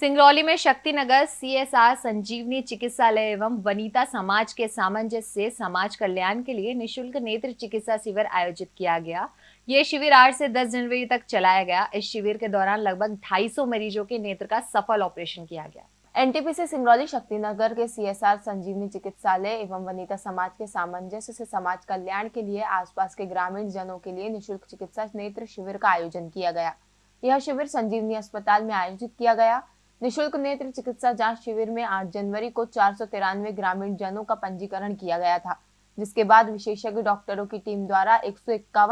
सिंगरौली में शक्ति शक्तिनगर सीएसआर संजीवनी चिकित्सालय एवं वनिता समाज के सामंजस्य से समाज कल्याण के लिए निशुल्क नेत्र चिकित्सा शिविर आयोजित किया गया। ये शिविर आठ से 10 जनवरी तक चलाया गया। इस शिविर के दौरान लगभग 250 मरीजों के नेत्र का सफल ऑपरेशन किया गया। एनटीपीसी सिंगरौली शक्तिनगर के सीएसआर संजीवनी चिकित्सालय एवं वनिता समाज के सामंजस्य से समाज कल्याण के लिए आसपास के ग्रामीण जनों के लिए निशुल्क चिकित्सा नेत्र शिविर का आयोजन किया गया। यह शिविर संजीवनी अस्पताल में आयोजित किया गया। निशुल्क नेत्र चिकित्सा जाँच शिविर में 8 जनवरी को चार सौ तिरानवे ग्रामीण जनों का पंजीकरण किया गया था, जिसके बाद विशेषज्ञ डॉक्टरों की टीम द्वारा एक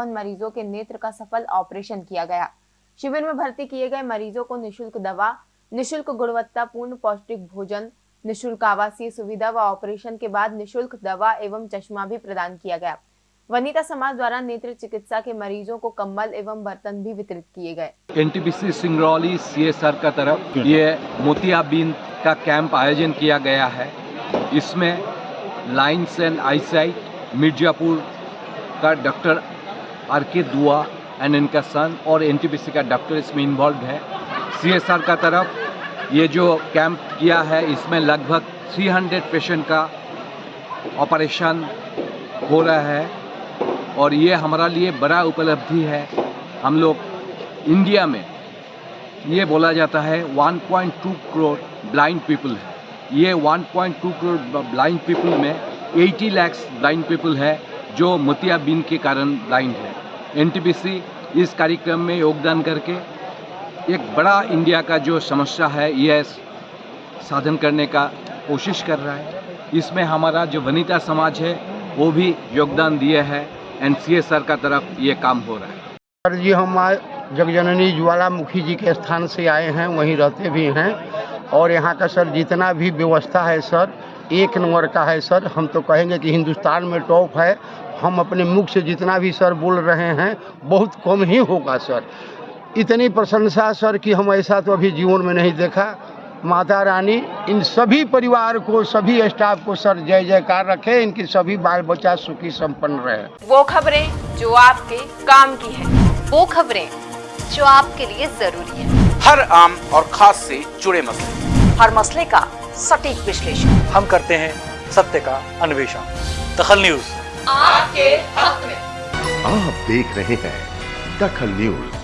मरीजों के नेत्र का सफल ऑपरेशन किया गया। शिविर में भर्ती किए गए मरीजों को निशुल्क दवा, निशुल्क गुणवत्तापूर्ण पौष्टिक भोजन, निशुल्क आवासीय सुविधा व ऑपरेशन के बाद निशुल्क दवा एवं चश्मा भी प्रदान किया गया। वनिता समाज द्वारा नेत्र चिकित्सा के मरीजों को कम्बल एवं बर्तन भी वितरित किए गए। एनटीपीसी सिंगरौली सीएसआर का तरफ़, ये मोतियाबिंद का कैंप आयोजन किया गया है। इसमें लाइन्स एंड आईसाइट, मिर्जापुर का डॉक्टर आर के दुआ एंड इनका सन और एनटीपीसी का डॉक्टर इसमें इन्वॉल्व है। सीएसआर का तरफ़, ये जो कैंप किया है, इसमें लगभग 300 पेशेंट का ऑपरेशन हो रहा है। और ये हमारा लिए बड़ा उपलब्धि है। हम लोग इंडिया में ये बोला जाता है 1.2 करोड़ ब्लाइंड पीपल है। ये 1.2 करोड़ ब्लाइंड पीपल में 80 लैक्स ब्लाइंड पीपल है, जो मोतियाबिंद के कारण ब्लाइंड है। एनटीपीसी इस कार्यक्रम में योगदान करके एक बड़ा इंडिया का जो समस्या है, ये साधन करने का कोशिश कर रहा है। इसमें हमारा जो वनिता समाज है, वो भी योगदान दिए है। एन का तरफ़ ये काम हो रहा है। सर जी, हम जगजननी ज्वालामुखी जी के स्थान से आए हैं, वहीं रहते भी हैं। और यहाँ का सर जितना भी व्यवस्था है सर, एक नंबर का है सर। हम तो कहेंगे कि हिंदुस्तान में टॉप है। हम अपने मुख से जितना भी सर बोल रहे हैं, बहुत कम ही होगा सर। इतनी प्रशंसा सर कि हम ऐसा तो अभी जीवन में नहीं देखा। माता रानी इन सभी परिवार को सभी स्टाफ को सर जय जयकार रखे इनकी सभी बाल बच्चा सुखी संपन्न रहे। वो खबरें जो आपके काम की है। वो खबरें जो आपके लिए ज़रूरी है। हर आम और खास से जुड़े मसले। हर मसले का सटीक विश्लेषण। हम करते हैं सत्य का अन्वेषण। दखल न्यूज़। आपके हक में। आप देख रहे हैं दखल न्यूज़।